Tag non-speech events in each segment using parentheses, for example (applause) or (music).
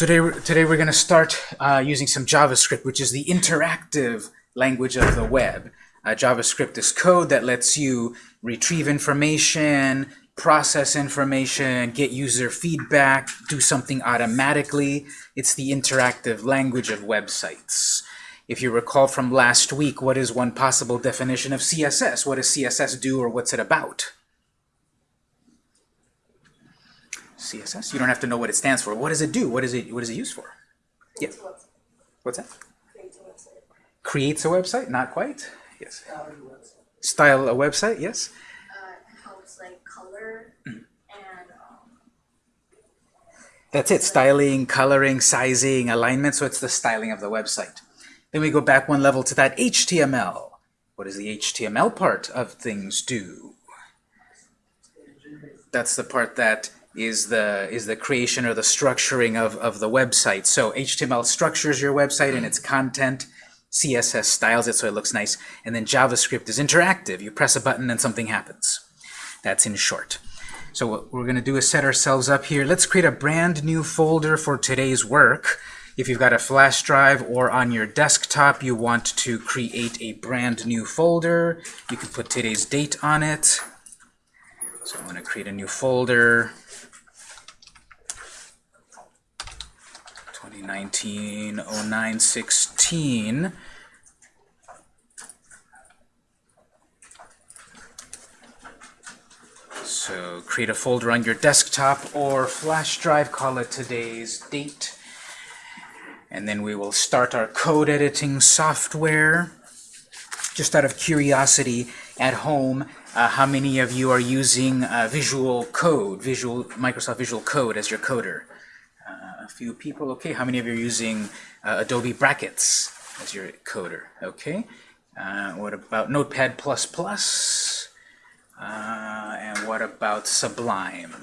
Today, today we're going to start uh, using some JavaScript, which is the interactive language of the web. Uh, JavaScript is code that lets you retrieve information, process information, get user feedback, do something automatically. It's the interactive language of websites. If you recall from last week, what is one possible definition of CSS? What does CSS do or what's it about? CSS? You don't have to know what it stands for. What does it do? What is it, what is it used for? Yeah. What's that? Creates a website? Creates a website. Not quite. Yes. Style a website? Yes. uh, helps like color Mm. and um, That's it. Styling, coloring, sizing, alignment. So it's the styling of the website. Then we go back one level to that HTML. What does the HTML part of things do? That's the part that is the is the creation or the structuring of, of the website. So HTML structures your website and mm. its content. CSS styles it so it looks nice. And then JavaScript is interactive. You press a button and something happens. That's in short. So what we're going to do is set ourselves up here. Let's create a brand new folder for today's work. If you've got a flash drive or on your desktop, you want to create a brand new folder. You can put today's date on it. So I'm going to create a new folder. 2019-09-16. So create a folder on your desktop or flash drive, call it today's date. And then we will start our code editing software. Just out of curiosity, at home, uh, how many of you are using uh, Visual Code, Visual Microsoft Visual Code as your coder? A few people, okay. How many of you are using uh, Adobe Brackets as your coder? Okay. Uh, what about Notepad++? Uh, and what about Sublime?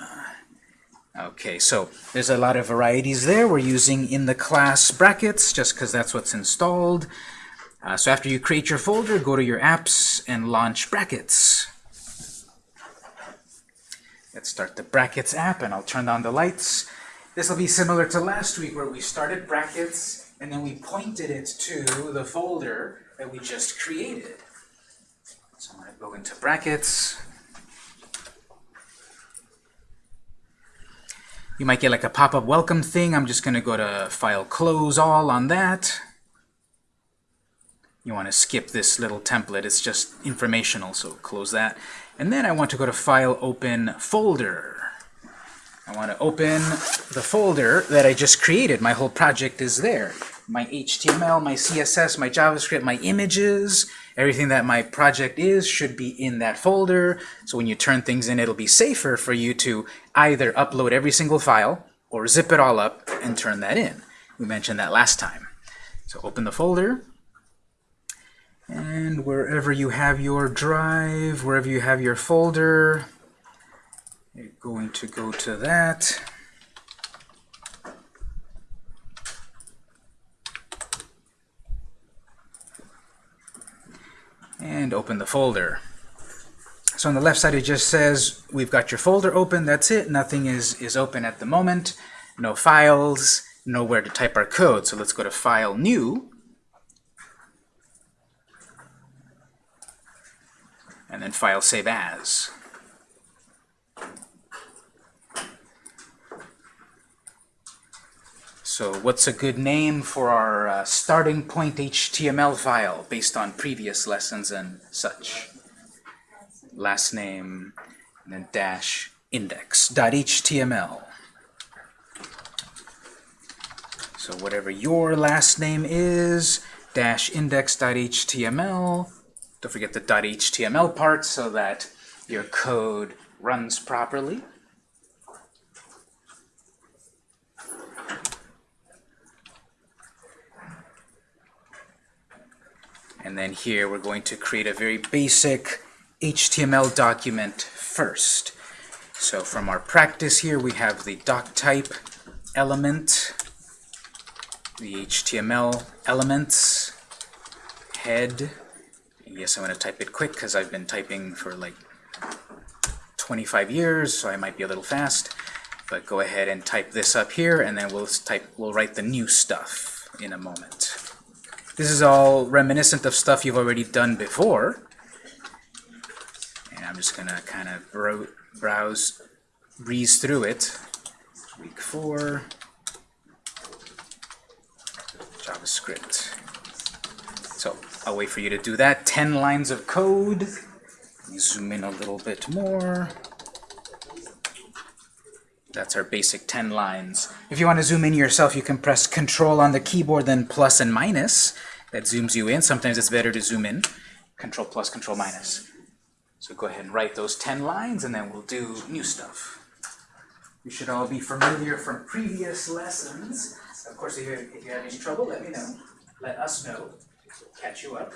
Okay, so there's a lot of varieties there. We're using in the class brackets just because that's what's installed. Uh, so after you create your folder, go to your apps and launch brackets. Let's start the brackets app and I'll turn on the lights. This will be similar to last week where we started brackets and then we pointed it to the folder that we just created. So I'm going to go into brackets. You might get like a pop-up welcome thing. I'm just going to go to File Close All on that. You want to skip this little template. It's just informational, so close that. And then I want to go to File Open Folder. I want to open the folder that I just created. My whole project is there. My HTML, my CSS, my JavaScript, my images, everything that my project is should be in that folder. So when you turn things in, it'll be safer for you to either upload every single file or zip it all up and turn that in. We mentioned that last time. So open the folder. And wherever you have your drive, wherever you have your folder, you're going to go to that. And open the folder. So on the left side it just says we've got your folder open, that's it. Nothing is, is open at the moment. No files, nowhere to type our code. So let's go to File, New. And then File, Save As. So what's a good name for our uh, starting point HTML file based on previous lessons and such? Last name, and then dash index.html. So whatever your last name is, dash index.html. Don't forget the .html part so that your code runs properly. And then here we're going to create a very basic HTML document first. So from our practice here, we have the doc type element, the HTML elements, head. Yes, I'm going to type it quick because I've been typing for like 25 years, so I might be a little fast. But go ahead and type this up here, and then we'll type we'll write the new stuff in a moment. This is all reminiscent of stuff you've already done before. And I'm just gonna kind of bro browse, breeze through it. Week four, JavaScript. So I'll wait for you to do that. 10 lines of code. Let me zoom in a little bit more. That's our basic 10 lines. If you want to zoom in yourself, you can press Control on the keyboard, then plus and minus. That zooms you in. Sometimes it's better to zoom in. Control plus, Control minus. So go ahead and write those 10 lines, and then we'll do new stuff. You should all be familiar from previous lessons. Of course, if you, if you have any trouble, let me know. Let us know. We'll Catch you up.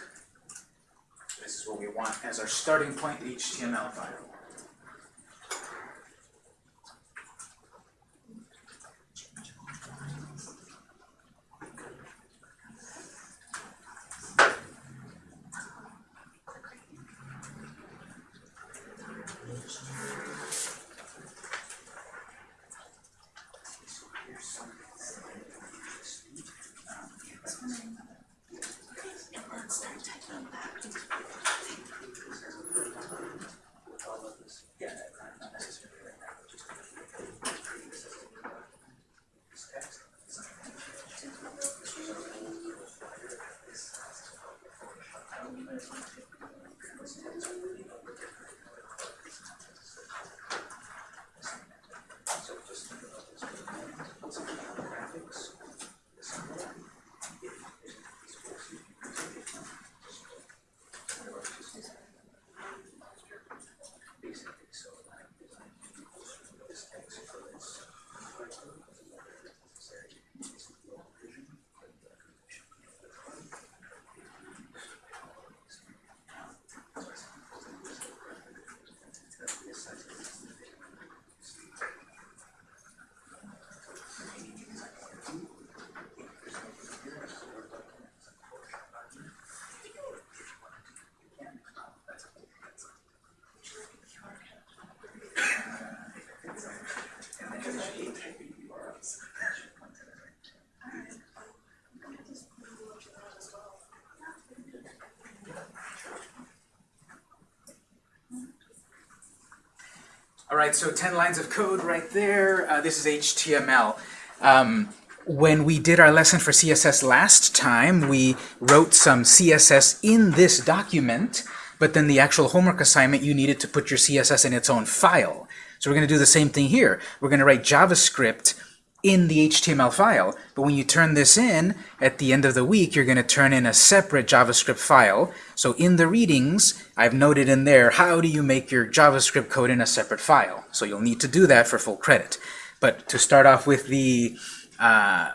This is what we want as our starting point HTML file. from that. All right, so 10 lines of code right there. Uh, this is HTML. Um, when we did our lesson for CSS last time, we wrote some CSS in this document, but then the actual homework assignment, you needed to put your CSS in its own file. So we're going to do the same thing here. We're going to write JavaScript in the HTML file, but when you turn this in, at the end of the week, you're going to turn in a separate JavaScript file. So in the readings, I've noted in there, how do you make your JavaScript code in a separate file? So you'll need to do that for full credit. But to start off with the uh,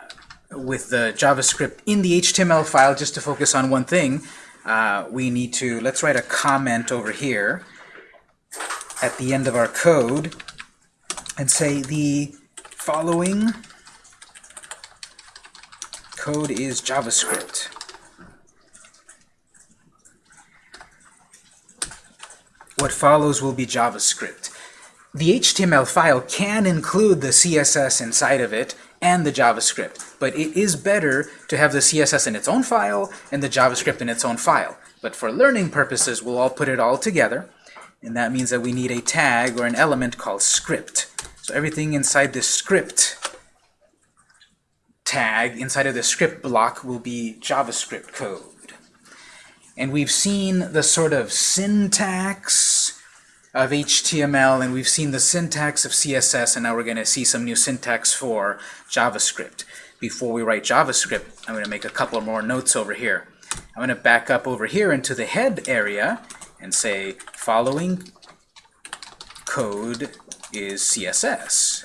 with the JavaScript in the HTML file, just to focus on one thing, uh, we need to, let's write a comment over here at the end of our code and say the following code is JavaScript. What follows will be JavaScript. The HTML file can include the CSS inside of it and the JavaScript, but it is better to have the CSS in its own file and the JavaScript in its own file. But for learning purposes, we'll all put it all together, and that means that we need a tag or an element called script. So everything inside this script tag, inside of the script block, will be JavaScript code. And we've seen the sort of syntax of HTML, and we've seen the syntax of CSS, and now we're going to see some new syntax for JavaScript. Before we write JavaScript, I'm going to make a couple more notes over here. I'm going to back up over here into the head area and say, following code is CSS.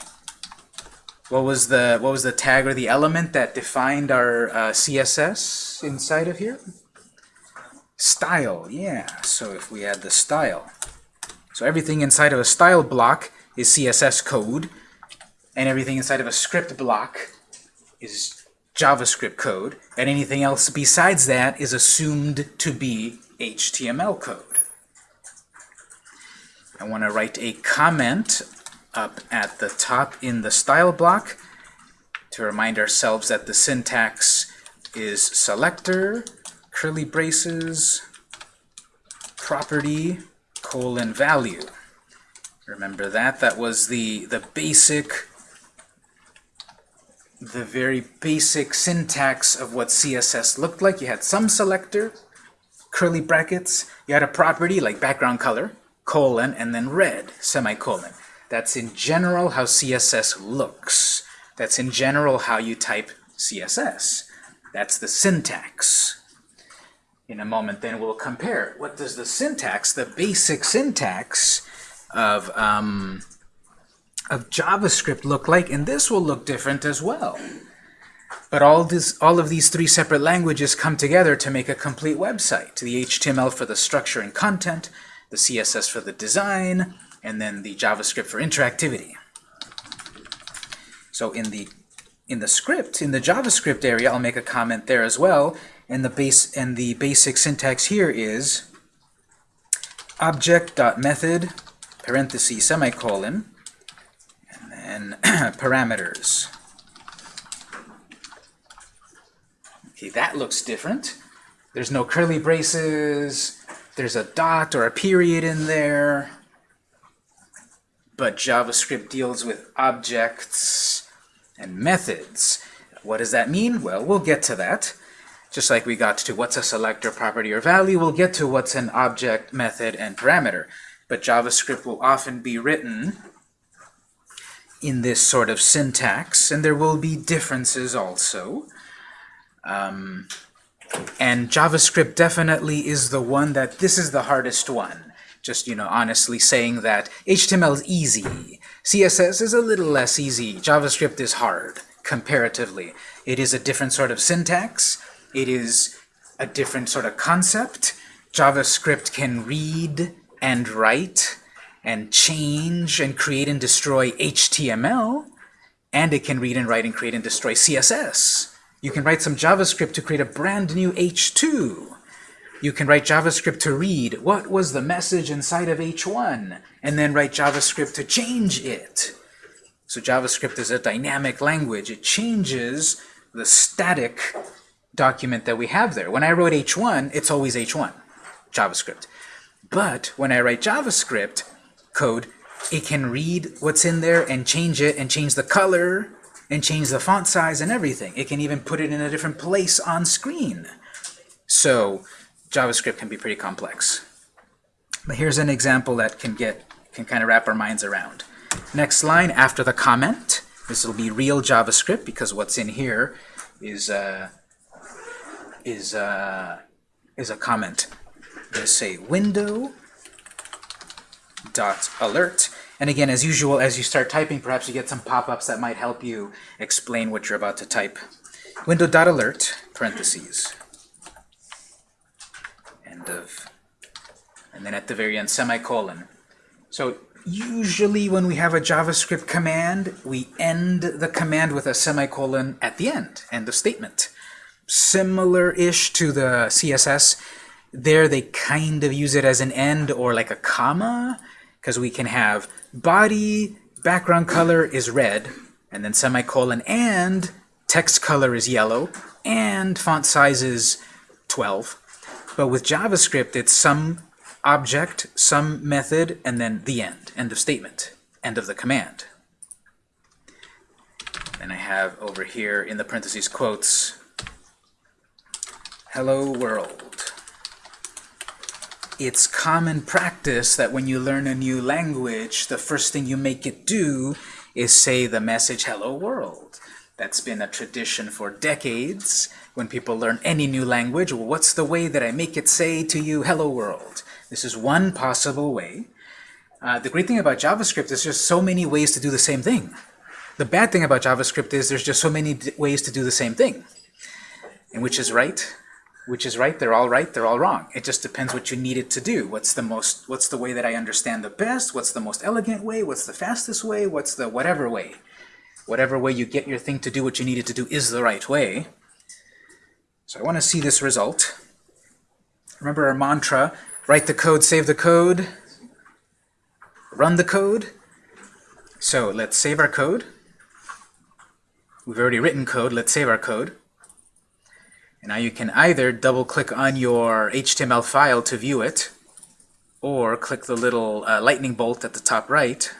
What was the what was the tag or the element that defined our uh, CSS inside of here? Style, yeah. So if we add the style, so everything inside of a style block is CSS code, and everything inside of a script block is JavaScript code, and anything else besides that is assumed to be HTML code. I want to write a comment up at the top in the style block to remind ourselves that the syntax is selector, curly braces, property, colon, value. Remember that? That was the, the basic, the very basic syntax of what CSS looked like. You had some selector, curly brackets, you had a property like background color, colon, and then red, semicolon. That's in general how CSS looks. That's in general how you type CSS. That's the syntax. In a moment then we'll compare. What does the syntax, the basic syntax of, um, of JavaScript look like? And this will look different as well. But all, this, all of these three separate languages come together to make a complete website. The HTML for the structure and content, the CSS for the design, and then the JavaScript for interactivity. So in the in the script, in the JavaScript area, I'll make a comment there as well. And the base and the basic syntax here is object.method parenthesis semicolon and then (clears throat) parameters. Okay, that looks different. There's no curly braces. There's a dot or a period in there. But JavaScript deals with objects and methods. What does that mean? Well, we'll get to that. Just like we got to what's a selector property or value, we'll get to what's an object, method, and parameter. But JavaScript will often be written in this sort of syntax, and there will be differences also. Um, and JavaScript definitely is the one that, this is the hardest one. Just, you know, honestly saying that HTML is easy. CSS is a little less easy. JavaScript is hard, comparatively. It is a different sort of syntax. It is a different sort of concept. JavaScript can read and write and change and create and destroy HTML, and it can read and write and create and destroy CSS. You can write some JavaScript to create a brand new H2. You can write JavaScript to read what was the message inside of H1, and then write JavaScript to change it. So JavaScript is a dynamic language. It changes the static document that we have there. When I wrote H1, it's always H1, JavaScript. But when I write JavaScript code, it can read what's in there and change it and change the color and change the font size and everything. It can even put it in a different place on screen. So JavaScript can be pretty complex. But here's an example that can get can kind of wrap our minds around. Next line after the comment. This will be real JavaScript because what's in here is uh, is uh, is a comment. Just say window dot alert. And again, as usual, as you start typing, perhaps you get some pop-ups that might help you explain what you're about to type. Window dot alert parentheses. End of. And then at the very end, semicolon. So usually when we have a JavaScript command, we end the command with a semicolon at the end, end of statement. Similar-ish to the CSS, there they kind of use it as an end or like a comma, because we can have body, background color is red, and then semicolon, and text color is yellow, and font size is 12. But with JavaScript, it's some object, some method, and then the end, end of statement, end of the command. And I have over here in the parentheses quotes, hello world. It's common practice that when you learn a new language, the first thing you make it do is say the message hello world. That's been a tradition for decades. When people learn any new language, well, what's the way that I make it say to you hello world? This is one possible way. Uh, the great thing about JavaScript is there's so many ways to do the same thing. The bad thing about JavaScript is there's just so many ways to do the same thing. And which is right? Which is right? They're all right, they're all wrong. It just depends what you need it to do. What's the most what's the way that I understand the best? What's the most elegant way? What's the fastest way? What's the whatever way? Whatever way you get your thing to do what you need it to do is the right way. So I want to see this result. Remember our mantra, write the code, save the code, run the code. So let's save our code. We've already written code. Let's save our code. Now you can either double-click on your HTML file to view it, or click the little uh, lightning bolt at the top right.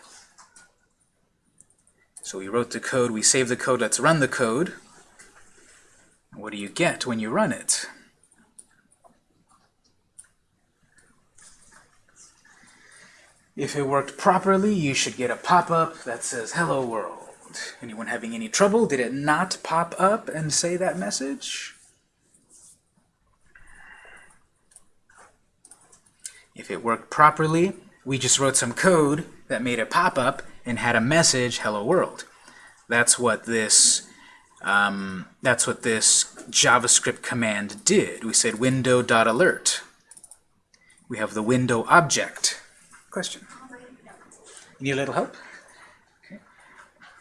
So we wrote the code, we saved the code, let's run the code. What do you get when you run it? If it worked properly, you should get a pop-up that says, Hello World. Anyone having any trouble? Did it not pop up and say that message? If it worked properly, we just wrote some code that made a pop-up and had a message, Hello World. That's what this um, that's what this JavaScript command did. We said window.alert. We have the window object. Question? You need a little help? Okay.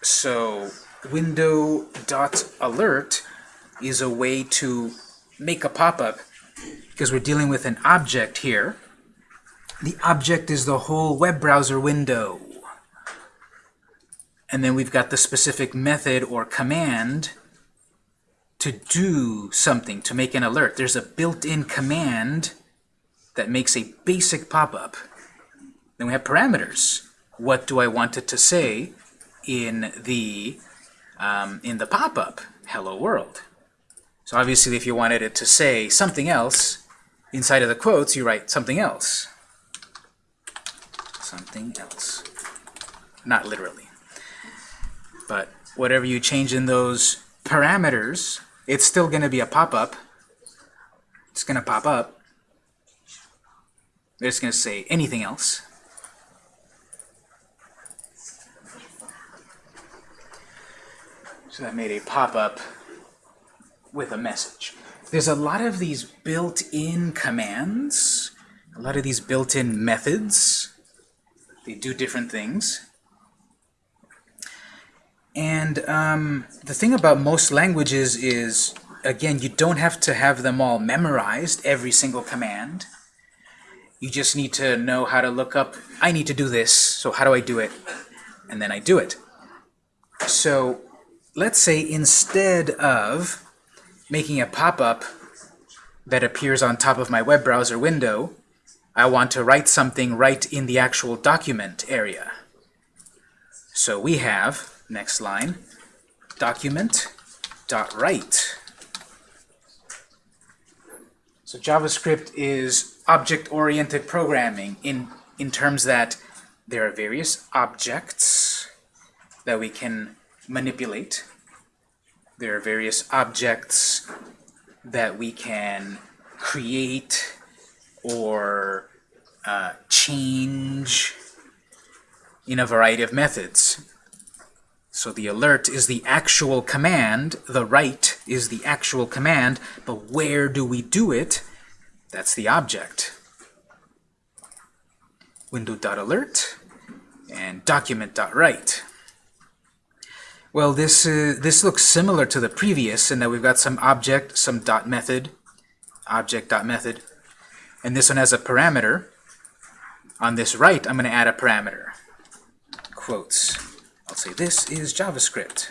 So window.alert is a way to make a pop-up because we're dealing with an object here. The object is the whole web browser window. And then we've got the specific method or command to do something, to make an alert. There's a built-in command that makes a basic pop-up. Then we have parameters. What do I want it to say in the, um, in the pop-up? Hello world. So obviously if you wanted it to say something else, inside of the quotes you write something else. Something else. Not literally. But whatever you change in those parameters, it's still going to be a pop-up. It's going to pop up. It's going to say anything else. So that made a pop-up with a message. There's a lot of these built-in commands, a lot of these built-in methods. They do different things. And um, the thing about most languages is, again, you don't have to have them all memorized, every single command. You just need to know how to look up, I need to do this, so how do I do it? And then I do it. So let's say instead of making a pop-up that appears on top of my web browser window, I want to write something right in the actual document area. So we have Next line, document dot write. So JavaScript is object-oriented programming in, in terms that there are various objects that we can manipulate. There are various objects that we can create or uh, change in a variety of methods. So the alert is the actual command, the write is the actual command, but where do we do it? That's the object. Window.alert and document.write. Well, this, uh, this looks similar to the previous in that we've got some object, some dot method, object dot method, and this one has a parameter. On this right, I'm going to add a parameter. Quotes. I'll say this is JavaScript.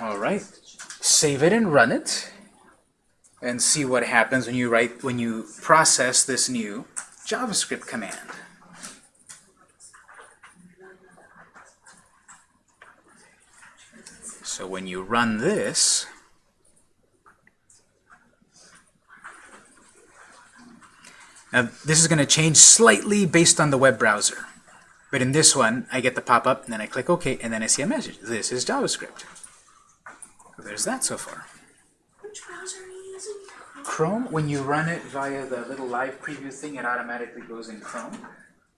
All right, save it and run it, and see what happens when you write when you process this new JavaScript command. So when you run this, now this is going to change slightly based on the web browser. But in this one, I get the pop-up, and then I click OK, and then I see a message. This is JavaScript. So there's that so far. Which browser are you using? Chrome, when you run it via the little live preview thing, it automatically goes in Chrome.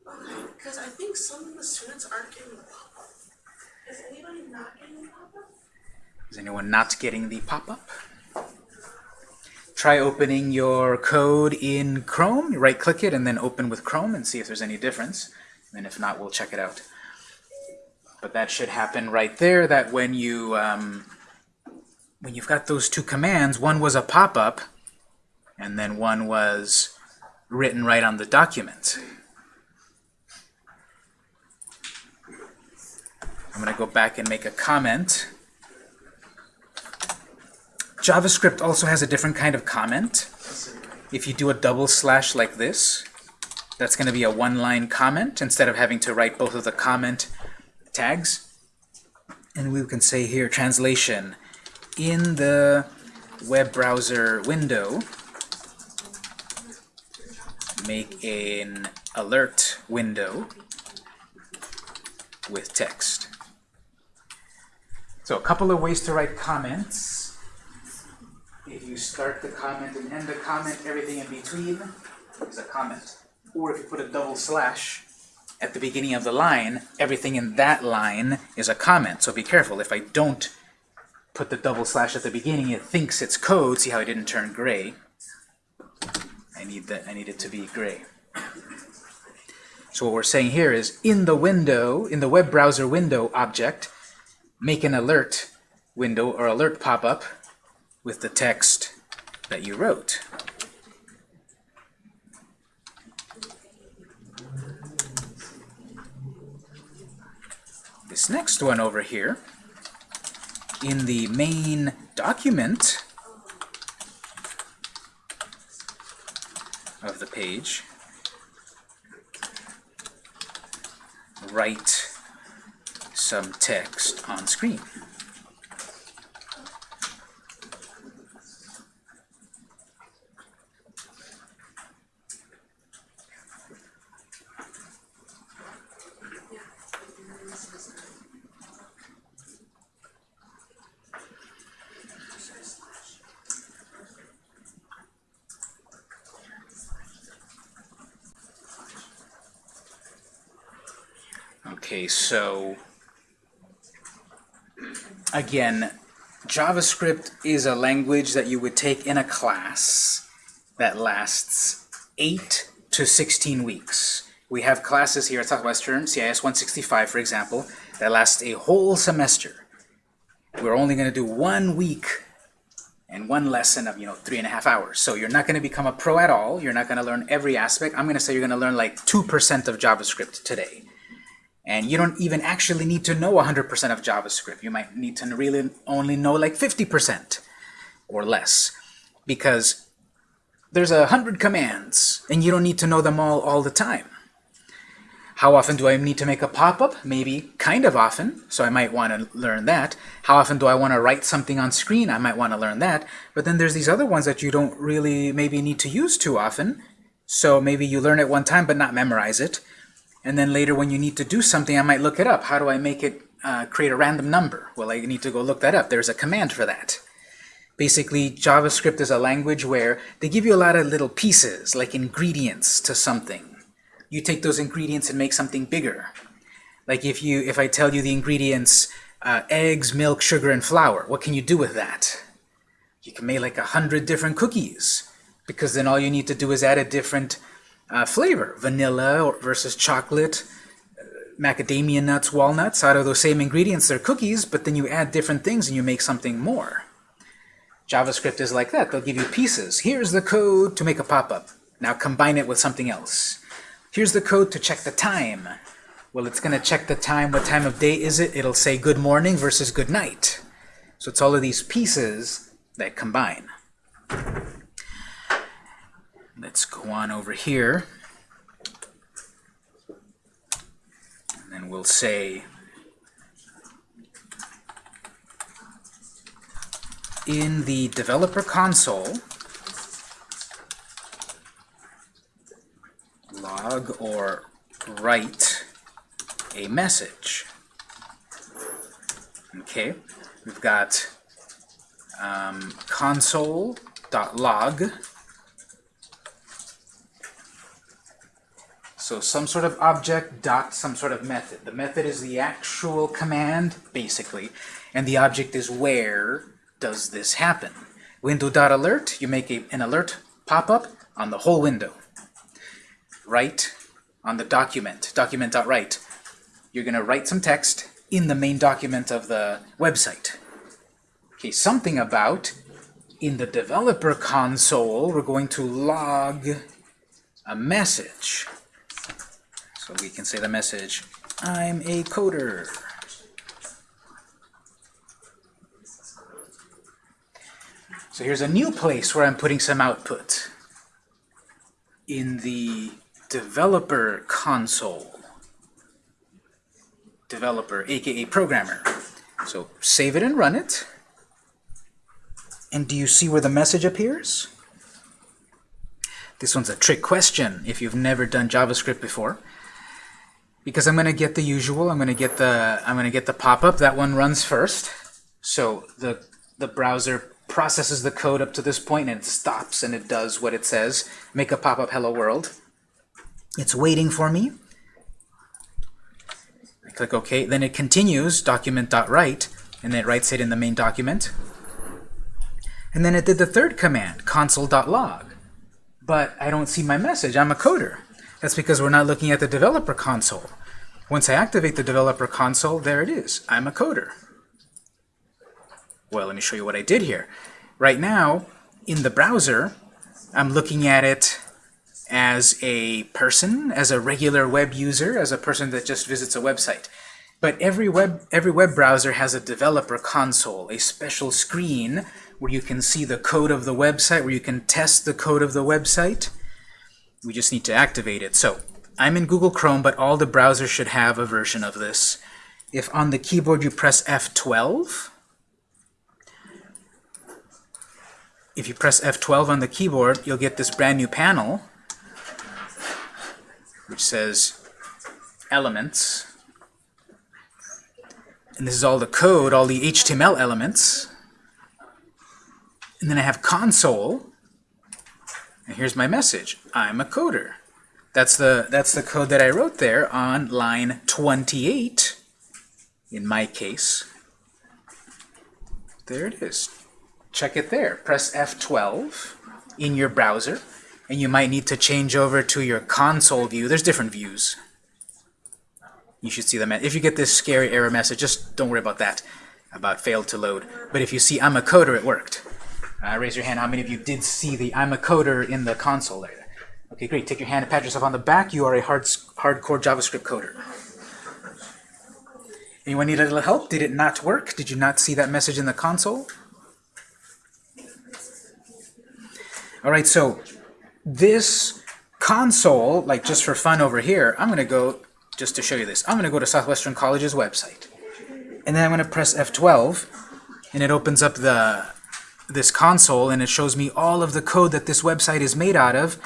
Okay, because I think some of the students aren't getting the pop-up. Is anybody not getting the pop-up? Is anyone not getting the pop-up? Try opening your code in Chrome. Right-click it and then open with Chrome and see if there's any difference. And if not, we'll check it out. But that should happen right there, that when you, um, when you've got those two commands, one was a pop-up, and then one was written right on the document. I'm going to go back and make a comment. JavaScript also has a different kind of comment. If you do a double slash like this, that's going to be a one-line comment instead of having to write both of the comment tags. And we can say here, translation, in the web browser window, make an alert window with text. So a couple of ways to write comments. If you start the comment and end the comment, everything in between is a comment. Or if you put a double slash at the beginning of the line, everything in that line is a comment. So be careful. If I don't put the double slash at the beginning, it thinks it's code. See how it didn't turn gray? I need that. I need it to be gray. So what we're saying here is in the window, in the web browser window object, make an alert window or alert pop-up with the text that you wrote. This next one over here, in the main document of the page, write some text on screen. Okay, so again, JavaScript is a language that you would take in a class that lasts 8 to 16 weeks. We have classes here at Southwestern, CIS 165 for example, that last a whole semester. We're only going to do one week and one lesson of, you know, three and a half hours. So you're not going to become a pro at all. You're not going to learn every aspect. I'm going to say you're going to learn like 2% of JavaScript today. And you don't even actually need to know 100% of JavaScript. You might need to really only know like 50% or less. Because there's a hundred commands, and you don't need to know them all all the time. How often do I need to make a pop-up? Maybe kind of often, so I might want to learn that. How often do I want to write something on screen? I might want to learn that. But then there's these other ones that you don't really maybe need to use too often. So maybe you learn it one time but not memorize it. And then later when you need to do something, I might look it up. How do I make it uh, create a random number? Well, I need to go look that up. There's a command for that. Basically, JavaScript is a language where they give you a lot of little pieces, like ingredients to something. You take those ingredients and make something bigger. Like if you, if I tell you the ingredients, uh, eggs, milk, sugar, and flour, what can you do with that? You can make like a hundred different cookies, because then all you need to do is add a different uh, flavor, vanilla versus chocolate, uh, macadamia nuts, walnuts. Out of those same ingredients, they're cookies, but then you add different things and you make something more. JavaScript is like that. They'll give you pieces. Here's the code to make a pop-up. Now combine it with something else. Here's the code to check the time. Well, it's going to check the time. What time of day is it? It'll say good morning versus good night. So it's all of these pieces that combine. Let's go on over here. And then we'll say in the developer console log or write a message. Okay, we've got um, console.log So some sort of object dot some sort of method. The method is the actual command, basically, and the object is where does this happen. Window.alert, you make a, an alert pop up on the whole window. Write on the document, document.write. You're going to write some text in the main document of the website. Okay, something about in the developer console, we're going to log a message. So we can say the message, I'm a coder. So here's a new place where I'm putting some output. In the developer console. Developer, aka programmer. So save it and run it. And do you see where the message appears? This one's a trick question if you've never done JavaScript before. Because I'm going to get the usual, I'm going to get the I'm going to get the pop-up. That one runs first. So the the browser processes the code up to this point and it stops and it does what it says. Make a pop-up hello world. It's waiting for me. I click OK. Then it continues document.write and then it writes it in the main document. And then it did the third command, console.log. But I don't see my message. I'm a coder. That's because we're not looking at the developer console. Once I activate the developer console, there it is. I'm a coder. Well, let me show you what I did here. Right now, in the browser, I'm looking at it as a person, as a regular web user, as a person that just visits a website. But every web, every web browser has a developer console, a special screen where you can see the code of the website, where you can test the code of the website. We just need to activate it. So I'm in Google Chrome, but all the browsers should have a version of this. If on the keyboard you press F12, if you press F12 on the keyboard, you'll get this brand new panel which says elements. And this is all the code, all the HTML elements. And then I have console. And here's my message. I'm a coder. That's the, that's the code that I wrote there on line 28, in my case. There it is. Check it there. Press F12 in your browser, and you might need to change over to your console view. There's different views. You should see them. If you get this scary error message, just don't worry about that, about failed to load. But if you see I'm a coder, it worked. Uh, raise your hand. How many of you did see the I'm a coder in the console there? Okay, great. Take your hand and pat yourself on the back. You are a hard, hardcore JavaScript coder. Anyone need a little help? Did it not work? Did you not see that message in the console? All right, so this console, like just for fun over here, I'm going to go, just to show you this, I'm going to go to Southwestern College's website. And then I'm going to press F12, and it opens up the this console, and it shows me all of the code that this website is made out of.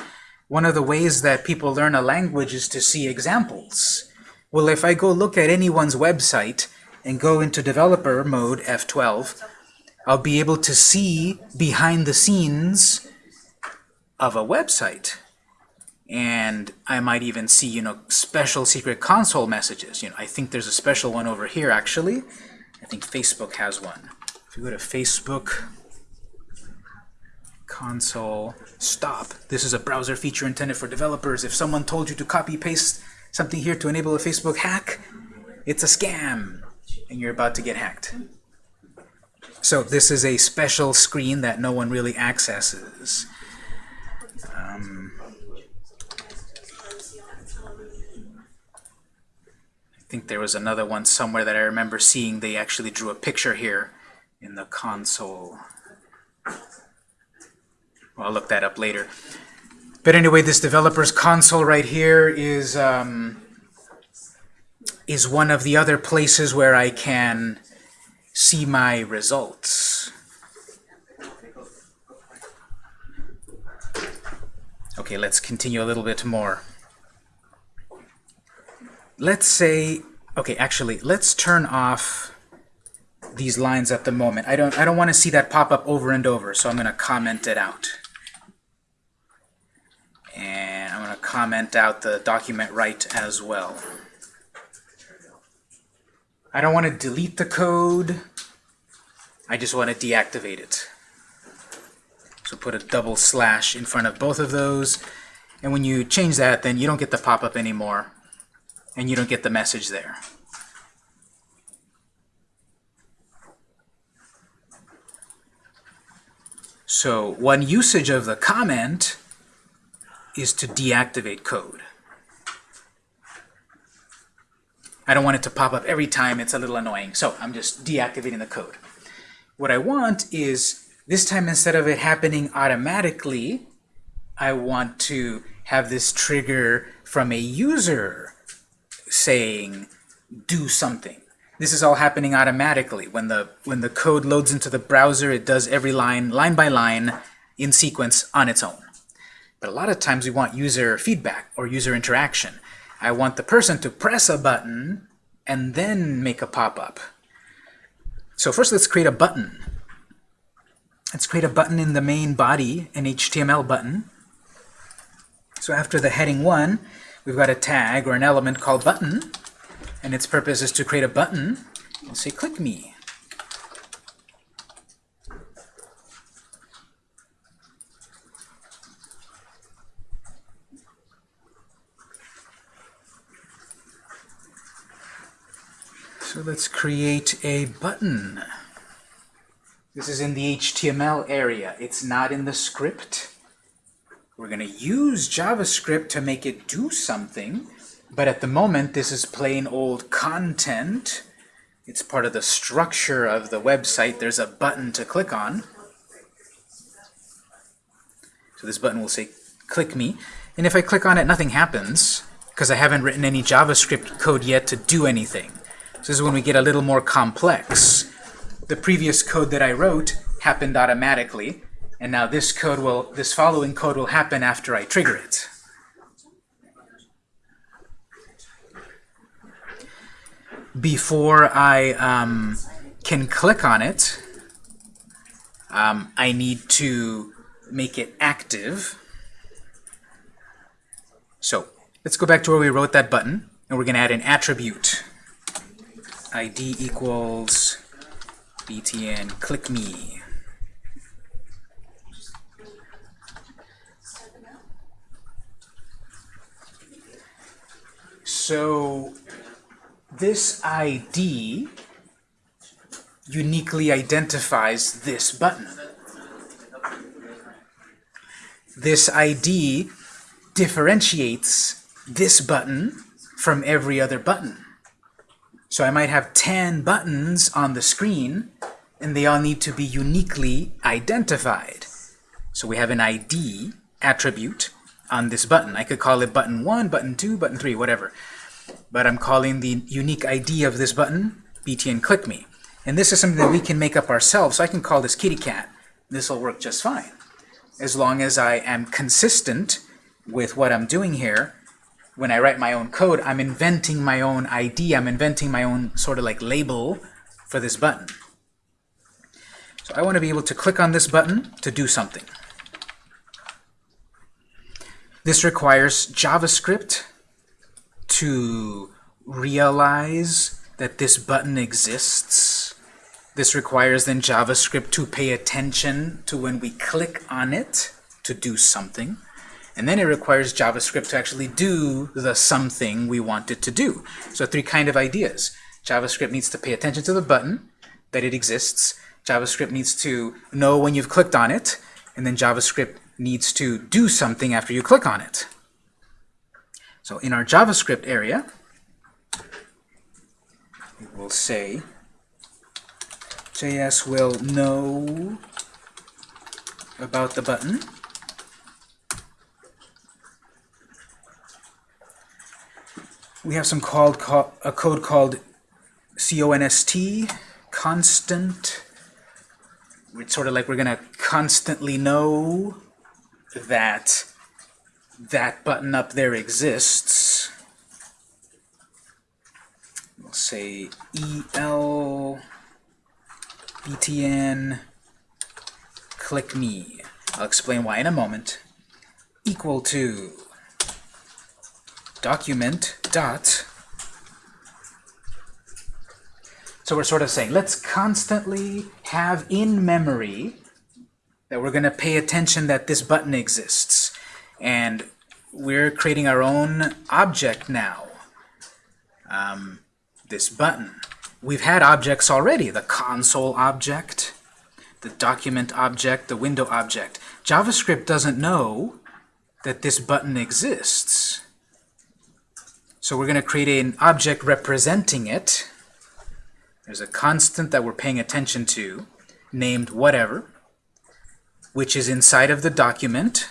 One of the ways that people learn a language is to see examples. Well, if I go look at anyone's website and go into developer mode, F12, I'll be able to see behind the scenes of a website. And I might even see, you know, special secret console messages. You know, I think there's a special one over here, actually. I think Facebook has one. If you go to Facebook console stop, this is a browser feature intended for developers. If someone told you to copy paste something here to enable a Facebook hack, it's a scam, and you're about to get hacked. So this is a special screen that no one really accesses. Um, I think there was another one somewhere that I remember seeing. They actually drew a picture here in the console. I'll look that up later. But anyway, this developer's console right here is um, is one of the other places where I can see my results. Okay, let's continue a little bit more. Let's say, okay, actually, let's turn off these lines at the moment. I don't I don't want to see that pop up over and over, so I'm going to comment it out. And I'm going to comment out the document write as well. I don't want to delete the code. I just want to deactivate it. So put a double slash in front of both of those. And when you change that, then you don't get the pop-up anymore. And you don't get the message there. So one usage of the comment is to deactivate code. I don't want it to pop up every time. It's a little annoying. So I'm just deactivating the code. What I want is this time instead of it happening automatically, I want to have this trigger from a user saying do something. This is all happening automatically. When the when the code loads into the browser, it does every line, line by line, in sequence on its own. But a lot of times we want user feedback or user interaction. I want the person to press a button and then make a pop-up. So first let's create a button. Let's create a button in the main body, an HTML button. So after the heading 1, we've got a tag or an element called button, and its purpose is to create a button. We'll say click me. So let's create a button. This is in the HTML area. It's not in the script. We're going to use JavaScript to make it do something, but at the moment this is plain old content. It's part of the structure of the website. There's a button to click on. So this button will say click me. And if I click on it, nothing happens because I haven't written any JavaScript code yet to do anything. This is when we get a little more complex. The previous code that I wrote happened automatically, and now this code will, this following code will happen after I trigger it. Before I um, can click on it, um, I need to make it active. So let's go back to where we wrote that button, and we're going to add an attribute. ID equals btn click me. So this ID uniquely identifies this button. This ID differentiates this button from every other button. So I might have 10 buttons on the screen, and they all need to be uniquely identified. So we have an ID attribute on this button. I could call it button 1, button 2, button 3, whatever. But I'm calling the unique ID of this button btn click me. And this is something that we can make up ourselves. So I can call this kitty cat. This will work just fine. As long as I am consistent with what I'm doing here, when I write my own code, I'm inventing my own ID. I'm inventing my own sort of like label for this button. So I want to be able to click on this button to do something. This requires JavaScript to realize that this button exists. This requires then JavaScript to pay attention to when we click on it to do something. And then it requires JavaScript to actually do the something we want it to do. So three kind of ideas. JavaScript needs to pay attention to the button, that it exists. JavaScript needs to know when you've clicked on it. And then JavaScript needs to do something after you click on it. So in our JavaScript area, we will say JS will know about the button. We have some called a code called const, constant. It's sort of like we're going to constantly know that that button up there exists. We'll say el btn click me. I'll explain why in a moment. Equal to document dot. So we're sort of saying, let's constantly have in memory that we're going to pay attention that this button exists. And we're creating our own object now. Um, this button. We've had objects already, the console object, the document object, the window object. JavaScript doesn't know that this button exists. So we're going to create an object representing it. There's a constant that we're paying attention to, named whatever, which is inside of the document.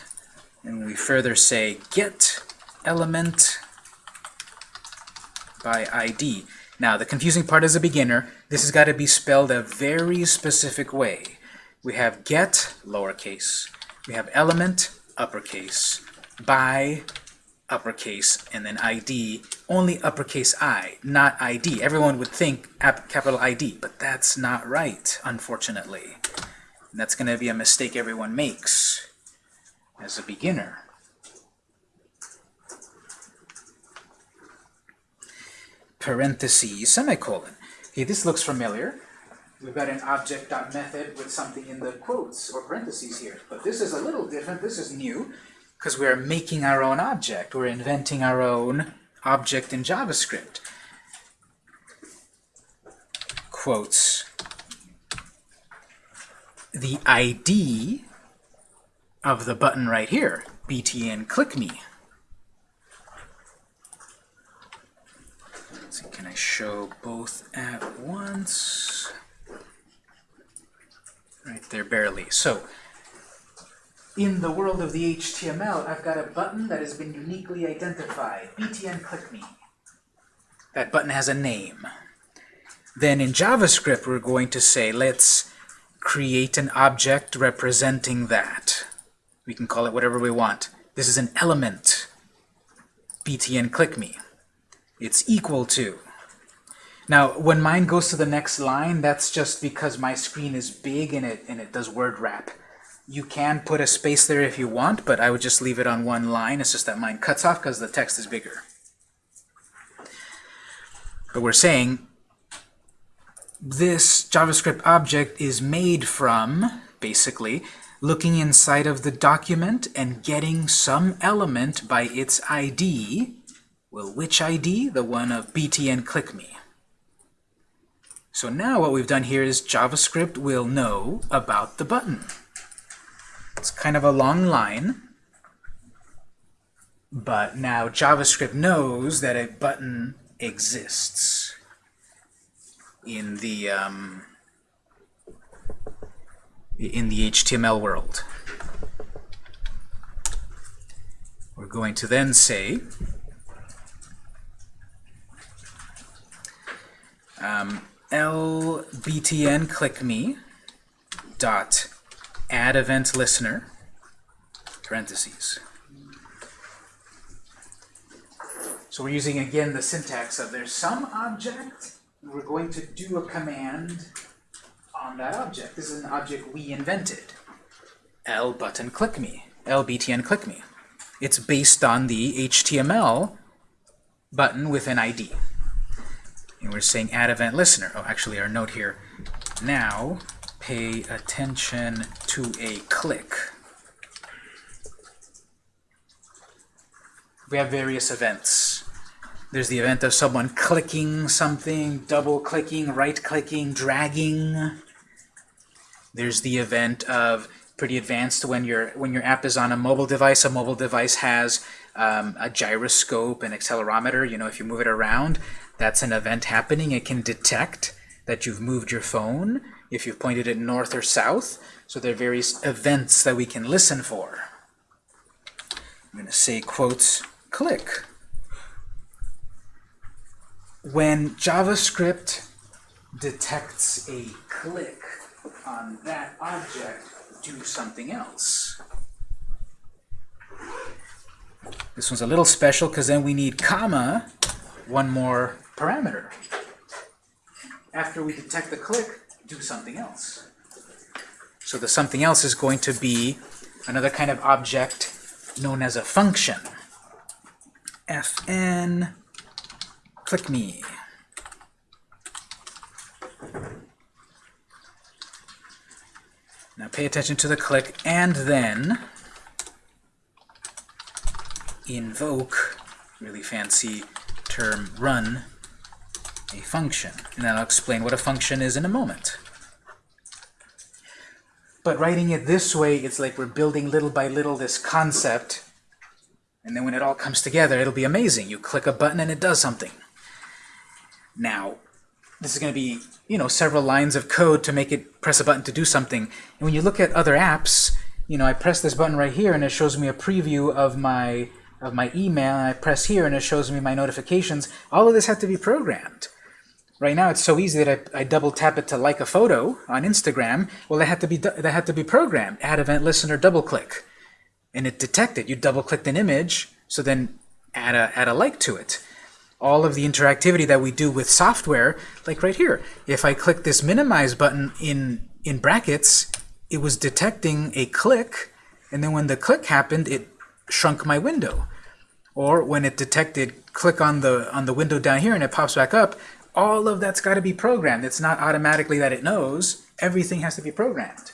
And we further say get element by ID. Now, the confusing part as a beginner, this has got to be spelled a very specific way. We have get, lowercase. We have element, uppercase. By, uppercase. And then ID, only uppercase I, not ID. Everyone would think ap- capital ID, but that's not right, unfortunately. And that's going to be a mistake everyone makes as a beginner. parentheses, semicolon. Okay, this looks familiar. We've got an object.method with something in the quotes or parentheses here. But this is a little different. This is new because we're making our own object. We're inventing our own object in JavaScript. Quotes. The ID of the button right here, btn click me. See, can I show both at once? Right there, barely. So, in the world of the HTML, I've got a button that has been uniquely identified. btn click me. That button has a name. Then in JavaScript, we're going to say, let's create an object representing that. We can call it whatever we want. This is an element. btn click me. It's equal to. Now, when mine goes to the next line, that's just because my screen is big and it, and it does word wrap. You can put a space there if you want, but I would just leave it on one line. It's just that mine cuts off because the text is bigger. But we're saying this JavaScript object is made from, basically, looking inside of the document and getting some element by its ID. Well, which ID? The one of btn click me. So now what we've done here is JavaScript will know about the button. It's kind of a long line, but now JavaScript knows that a button exists in the um, in the HTML world. We're going to then say um, lbtn click me dot add event listener parentheses. So we're using again the syntax of there's some object, we're going to do a command on that object. This is an object we invented. L button click me, lbtn click me. It's based on the HTML button with an ID. And we're saying add event listener. Oh, actually our note here, now pay attention to a click. We have various events. There's the event of someone clicking something, double-clicking, right-clicking, dragging. There's the event of pretty advanced when your when your app is on a mobile device. A mobile device has um, a gyroscope and accelerometer. You know, if you move it around, that's an event happening. It can detect that you've moved your phone if you've pointed it north or south. So there are various events that we can listen for. I'm going to say quotes click. When JavaScript detects a click on that object, do something else. This one's a little special because then we need comma, one more parameter. After we detect the click, do something else. So the something else is going to be another kind of object known as a function. fn click me. Now pay attention to the click and then invoke, really fancy term, run a function. And I'll explain what a function is in a moment. But writing it this way, it's like we're building little by little this concept, and then when it all comes together, it'll be amazing. You click a button and it does something. Now, this is going to be, you know, several lines of code to make it press a button to do something. And when you look at other apps, you know, I press this button right here and it shows me a preview of my of my email, and I press here and it shows me my notifications. All of this had to be programmed. Right now, it's so easy that I, I double tap it to like a photo on Instagram. Well, that had to be that had to be programmed. Add event listener, double click, and it detected. You double clicked an image, so then add a add a like to it. All of the interactivity that we do with software, like right here, if I click this minimize button in in Brackets, it was detecting a click, and then when the click happened, it shrunk my window. Or when it detected click on the on the window down here and it pops back up, all of that's got to be programmed. It's not automatically that it knows. Everything has to be programmed.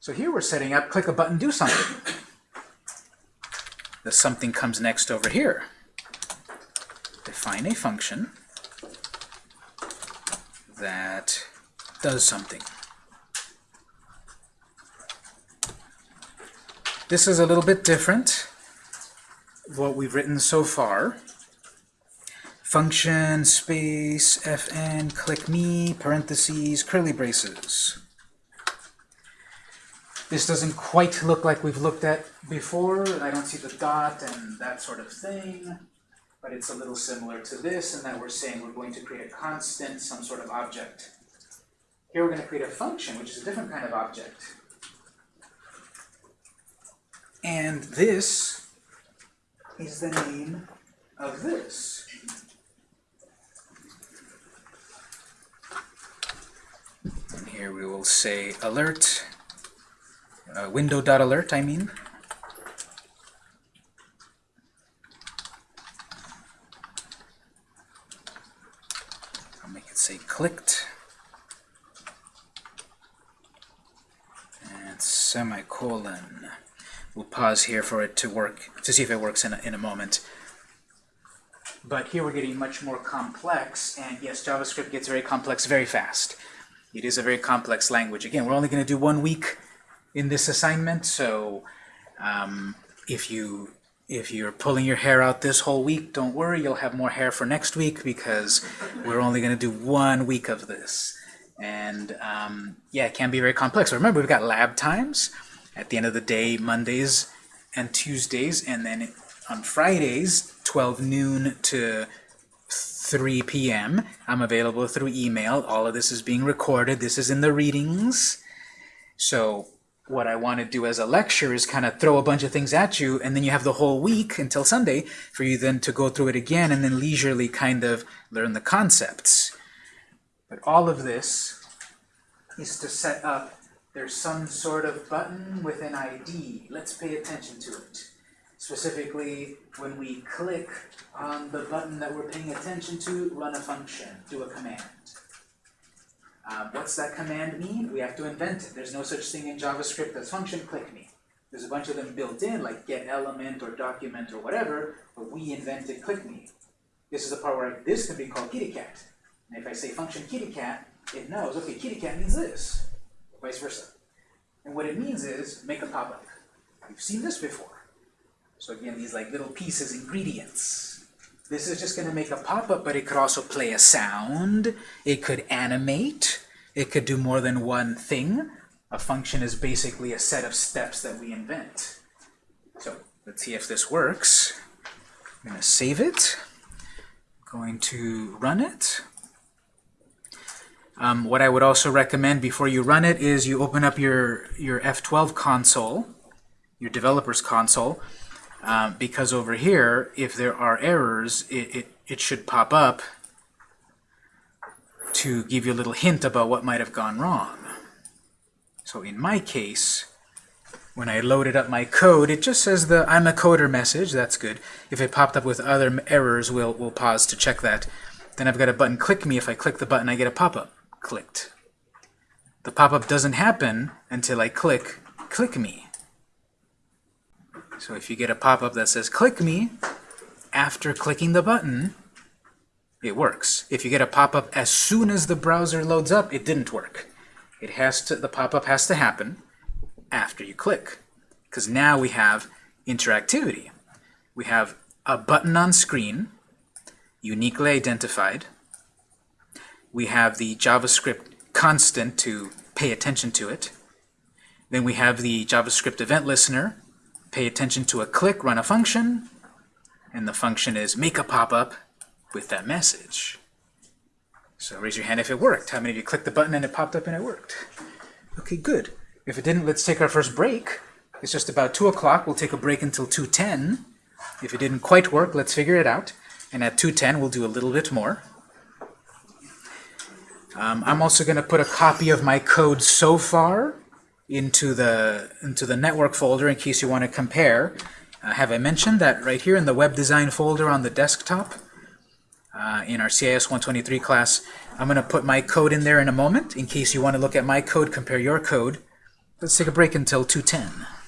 So here we're setting up click a button, do something. The something comes next over here. Define a function that does something. This is a little bit different what we've written so far. Function, space, fn, click me, parentheses, curly braces. This doesn't quite look like we've looked at before. I don't see the dot and that sort of thing. But it's a little similar to this in that we're saying we're going to create a constant, some sort of object. Here we're going to create a function, which is a different kind of object. And this is the name of this. Here we will say alert, uh, window.alert, I mean. I'll make it say clicked. And semicolon. We'll pause here for it to work, to see if it works in a, in a moment. But here we're getting much more complex, and yes, JavaScript gets very complex very fast. It is a very complex language. Again, we're only going to do one week in this assignment, so um, if you if you're pulling your hair out this whole week, don't worry, you'll have more hair for next week because we're only going to do one week of this. And um, yeah, it can be very complex. Remember, we've got lab times at the end of the day, Mondays and Tuesdays, and then on Fridays, 12 noon to 3 p.m. I'm available through email. All of this is being recorded. This is in the readings. So what I want to do as a lecture is kind of throw a bunch of things at you, and then you have the whole week until Sunday for you then to go through it again and then leisurely kind of learn the concepts. But all of this is to set up there's some sort of button with an ID. Let's pay attention to it. Specifically, when we click on the button that we're paying attention to, run a function, do a command. Um, what's that command mean? We have to invent it. There's no such thing in JavaScript as function click me. There's a bunch of them built in, like get element or document or whatever, but we invented click me. This is the part where this can be called kitty cat. And if I say function kitty cat, it knows, okay, kitty cat means this vice versa. And what it means is make a pop-up. You've seen this before. So again, these like little pieces, ingredients. This is just going to make a pop-up, but it could also play a sound. It could animate. It could do more than one thing. A function is basically a set of steps that we invent. So let's see if this works. I'm going to save it. I'm Going to run it. Um, what I would also recommend before you run it is you open up your, your F12 console, your developer's console, um, because over here, if there are errors, it, it, it should pop up to give you a little hint about what might have gone wrong. So in my case, when I loaded up my code, it just says the I'm a coder message. That's good. If it popped up with other errors, we'll, we'll pause to check that. Then I've got a button, click me. If I click the button, I get a pop-up clicked. The pop-up doesn't happen until I click click me. So if you get a pop-up that says click me, after clicking the button, it works. If you get a pop-up as soon as the browser loads up, it didn't work. it has to, the pop-up has to happen after you click. Because now we have interactivity. We have a button on screen, uniquely identified. We have the JavaScript constant to pay attention to it. Then we have the JavaScript event listener, pay attention to a click, run a function, and the function is make a pop-up with that message. So raise your hand if it worked. How many of you clicked the button and it popped up and it worked? Okay, good. If it didn't, let's take our first break. It's just about 2 o'clock. We'll take a break until 2.10. If it didn't quite work, let's figure it out. And at 2.10, we'll do a little bit more. Um, I'm also going to put a copy of my code so far into the, into the network folder in case you want to compare. Uh, have I mentioned that right here in the web design folder on the desktop, uh, in our CIS 123 class, I'm going to put my code in there in a moment in case you want to look at my code, compare your code. Let's take a break until 210.